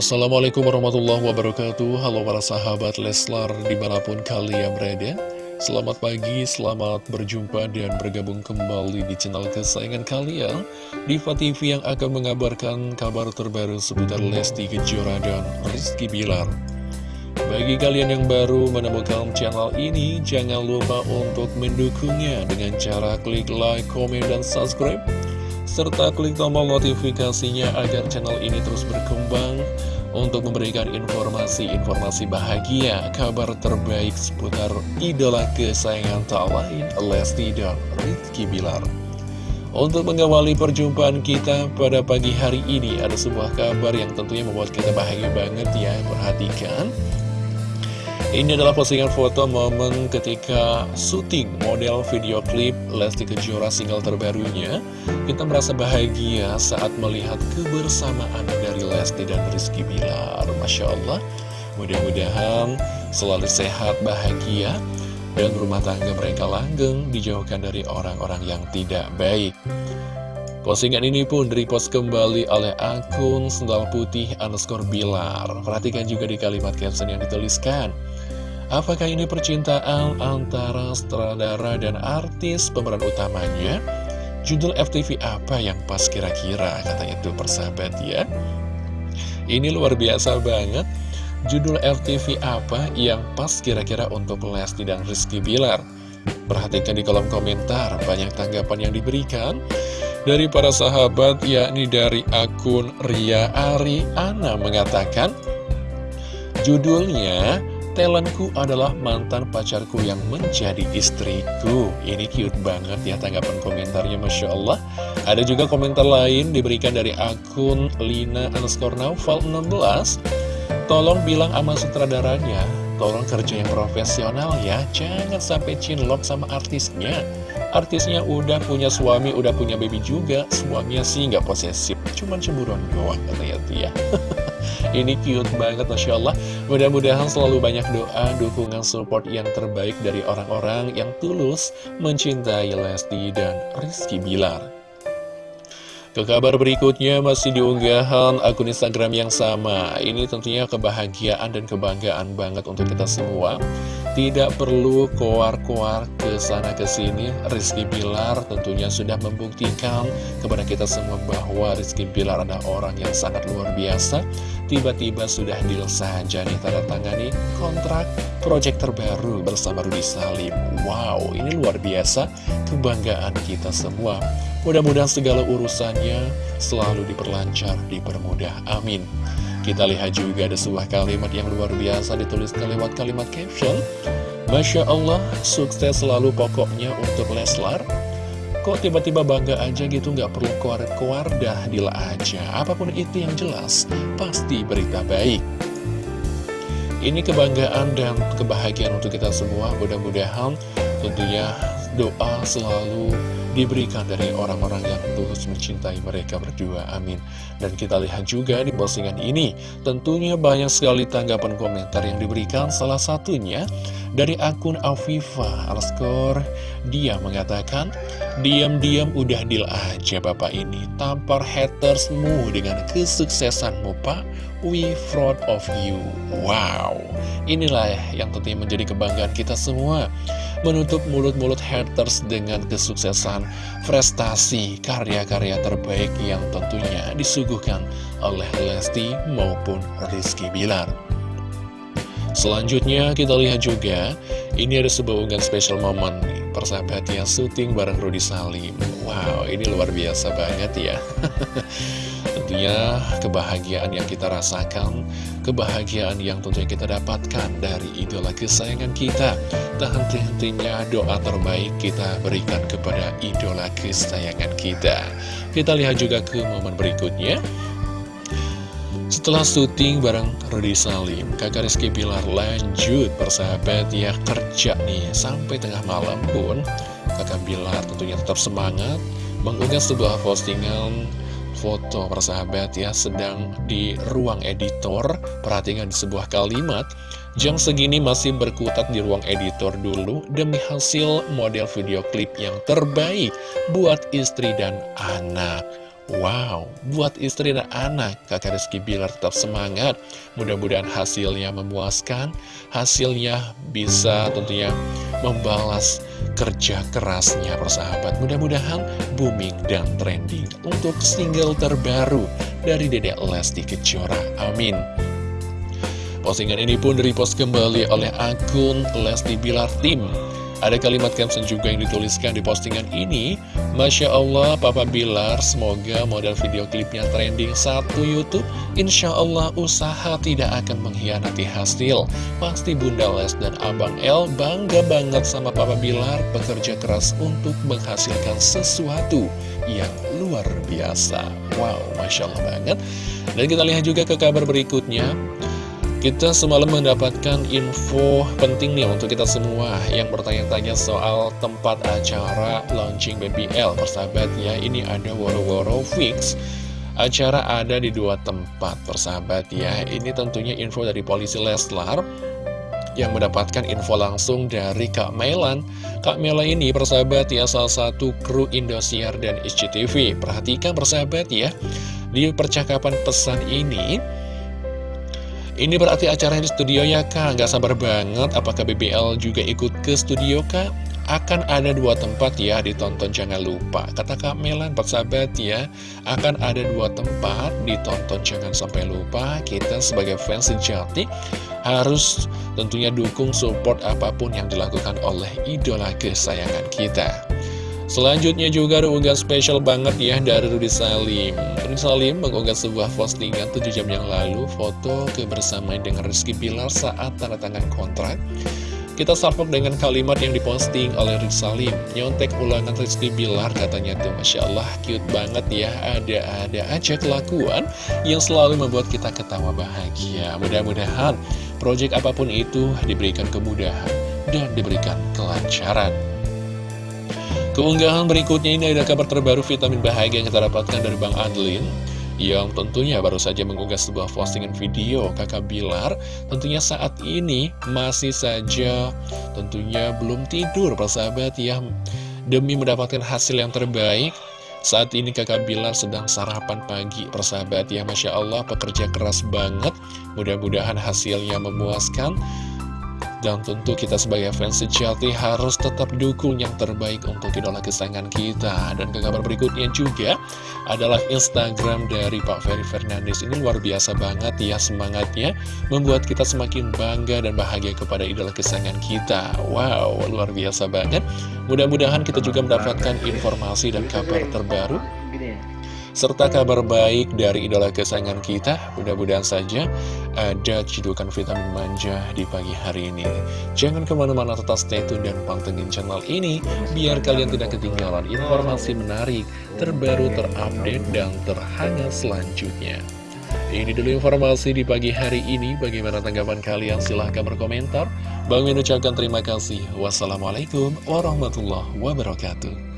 Assalamualaikum warahmatullahi wabarakatuh. Halo para sahabat Leslar di mana pun kalian berada. Selamat pagi, selamat berjumpa dan bergabung kembali di channel kesayangan kalian. Diva TV yang akan mengabarkan kabar terbaru seputar Lesti Kejora dan Rizky Bilar. Bagi kalian yang baru menemukan channel ini Jangan lupa untuk mendukungnya dengan cara klik like, komen, dan subscribe serta klik tombol notifikasinya agar channel ini terus berkembang untuk memberikan informasi-informasi bahagia, kabar terbaik seputar idola kesayangan tak lain, Lesti dan Rizky Bilar. Untuk mengawali perjumpaan kita pada pagi hari ini, ada sebuah kabar yang tentunya membuat kita bahagia banget ya, perhatikan. Ini adalah postingan foto momen ketika syuting model video klip Lesti Kejora single terbarunya. Kita merasa bahagia saat melihat kebersamaan dari Lesti dan Rizky Bilar. Masya Allah, mudah-mudahan selalu sehat, bahagia, dan rumah tangga mereka langgeng dijauhkan dari orang-orang yang tidak baik. Postingan ini pun repost kembali oleh akun Sendal Putih underscore Bilar. Perhatikan juga di kalimat caption yang dituliskan. Apakah ini percintaan antara sutradara dan artis pemeran utamanya? Judul FTV apa yang pas kira-kira? Katanya tuh persahabat ya. Ini luar biasa banget. Judul FTV apa yang pas kira-kira untuk Lesti dan Rizky Bilar? Perhatikan di kolom komentar, banyak tanggapan yang diberikan dari para sahabat, yakni dari akun Ria Ari Ana mengatakan, judulnya Talentku adalah mantan pacarku yang menjadi istriku. Ini cute banget ya tanggapan komentarnya Masya Allah. Ada juga komentar lain diberikan dari akun Lina underscore Naufal 16 Tolong bilang sama sutradaranya Tolong kerja yang profesional ya. Jangan sampai cinlok sama artisnya. Artisnya udah punya suami, udah punya baby juga. Suaminya sih nggak posesif Cuman cemburuan doang katanya ya Ini cute banget Masya Allah. Mudah-mudahan selalu banyak doa, dukungan, support yang terbaik dari orang-orang yang tulus mencintai Lesti dan Rizky Bilar. Ke kabar berikutnya masih diunggahan akun Instagram yang sama. Ini tentunya kebahagiaan dan kebanggaan banget untuk kita semua Tidak perlu koar-koar ke sana ke sini Rizky Bilar tentunya sudah membuktikan kepada kita semua bahwa Rizky Bilar adalah orang yang sangat luar biasa Tiba-tiba sudah deal saja nih tanda tangani kontrak proyek terbaru bersama Rudy Salim Wow ini luar biasa kebanggaan kita semua Mudah-mudahan segala urusannya selalu diperlancar, dipermudah. Amin. Kita lihat juga ada sebuah kalimat yang luar biasa ditulis lewat kalimat caption. Masya Allah, sukses selalu pokoknya untuk Leslar. Kok tiba-tiba bangga aja gitu nggak perlu keluar-keluar dah dila aja. Apa pun itu yang jelas, pasti berita baik. Ini kebanggaan dan kebahagiaan untuk kita semua. Mudah-mudahan tentunya doa selalu diberikan dari orang-orang yang tulus mencintai mereka berdua, amin. Dan kita lihat juga di postingan ini, tentunya banyak sekali tanggapan komentar yang diberikan, salah satunya dari akun Afifa Alskor, dia mengatakan, Diam-diam udah deal aja bapak ini, tampar hatersmu dengan kesuksesanmu pak, we proud of you. Wow, inilah yang tentunya menjadi kebanggaan kita semua. Menutup mulut-mulut haters dengan kesuksesan prestasi karya-karya terbaik yang tentunya disuguhkan oleh Lesti maupun Rizky Bilar. Selanjutnya kita lihat juga, ini ada sebuah unggahan special moment persahabatnya syuting bareng Rudy Salim. Wow, ini luar biasa banget ya. Tentunya kebahagiaan yang kita rasakan, kebahagiaan yang tentunya kita dapatkan dari idola kesayangan kita. Tak henti-hentinya doa terbaik kita berikan kepada idola kesayangan kita. Kita lihat juga ke momen berikutnya. Setelah syuting bareng Rudy Salim, kakak Rizky Pilar lanjut persahabat ya kerja nih. Sampai tengah malam pun kakak Bilar tentunya tetap semangat mengunggah sebuah postingan foto persahabat ya sedang di ruang editor. Perhatikan sebuah kalimat jam segini masih berkutat di ruang editor dulu demi hasil model video klip yang terbaik buat istri dan anak Wow, buat istri dan anak, kakak Rizky Bilar tetap semangat. Mudah-mudahan hasilnya memuaskan, hasilnya bisa tentunya membalas kerja kerasnya persahabat. Mudah-mudahan booming dan trending untuk single terbaru dari Dedek Lesti Kejora. Amin. Postingan ini pun repost kembali oleh akun Lesti Bilar Tim. Ada kalimat caption juga yang dituliskan di postingan ini. Masya Allah Papa Bilar semoga model video klipnya trending satu Youtube. Insya Allah usaha tidak akan mengkhianati hasil. Pasti Bunda Les dan Abang El bangga banget sama Papa Bilar Bekerja keras untuk menghasilkan sesuatu yang luar biasa. Wow Masya Allah banget. Dan kita lihat juga ke kabar berikutnya kita semalam mendapatkan info penting nih untuk kita semua yang bertanya-tanya soal tempat acara launching BBL. Persahabat ya, ini ada woro-woro fix. Acara ada di dua tempat, persahabat ya. Ini tentunya info dari polisi Leslar yang mendapatkan info langsung dari Kak Melan. Kak Mela ini persahabat ya salah satu kru Indosiar dan SCTV. Perhatikan persahabat ya, di percakapan pesan ini ini berarti acara di studio ya kak, nggak sabar banget. Apakah BBL juga ikut ke studio kak? Akan ada dua tempat ya ditonton jangan lupa. Kata Kak Melan persahabat ya. Akan ada dua tempat ditonton jangan sampai lupa. Kita sebagai fans sejati harus tentunya dukung support apa pun yang dilakukan oleh idola kesayangan kita Selanjutnya juga ada unggahan spesial banget ya dari Rudy Salim. Rudy Salim mengunggah sebuah postingan 7 jam yang lalu Foto kebersamaan dengan Rizky Pilar saat tanda tangan kontrak. Kita salpok dengan kalimat yang diposting oleh Rudy Salim. Nyontek ulangan Rizky Bilar katanya tuh Masya Allah cute banget ya. Ada-ada aja kelakuan yang selalu membuat kita ketawa bahagia. Mudah-mudahan proyek apa pun itu diberikan kemudahan dan diberikan kelancaran Keunggahan berikutnya ini ada kabar terbaru vitamin bahagia yang kita dapatkan dari Bang Adlin yang tentunya baru saja mengunggah sebuah postingan video kakak Bilar. Tentunya saat ini masih saja tentunya belum tidur persahabat ya. Demi mendapatkan hasil yang terbaik saat ini kakak Bilar sedang sarapan pagi persahabat ya. Masya Allah pekerja keras banget. Mudah-mudahan hasilnya memuaskan dan tentu kita sebagai fans sejati harus tetap dukung yang terbaik untuk idola kesayangan kita. Dan ke kabar berikutnya juga adalah Instagram dari Pak Ferry Fernandes. Ini luar biasa banget ya semangatnya, membuat kita semakin bangga dan bahagia kepada idola kesayangan kita. Wow, luar biasa banget. Mudah-mudahan kita juga mendapatkan informasi dan kabar terbaru serta kabar baik dari idola kesayangan kita. Mudah-mudahan saja ada cidukan vitamin manja di pagi hari ini. Jangan ke mana-mana tetap stay tune dan pantengin channel ini, biar kalian tidak ketinggalan informasi menarik, terbaru, terupdate, dan terhangat selanjutnya. Ini dulu informasi di pagi hari ini. Bagaimana tanggapan kalian? Silahkan berkomentar. Bang Min ucapkan terima kasih. Wassalamualaikum warahmatullahi wabarakatuh.